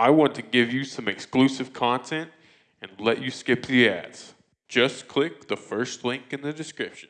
I want to give you some exclusive content and let you skip the ads. Just click the first link in the description.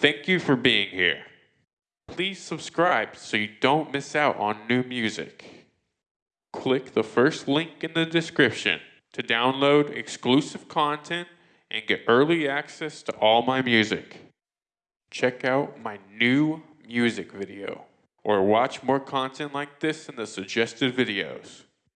Thank you for being here. Please subscribe so you don't miss out on new music. Click the first link in the description to download exclusive content and get early access to all my music. Check out my new music video or watch more content like this in the suggested videos.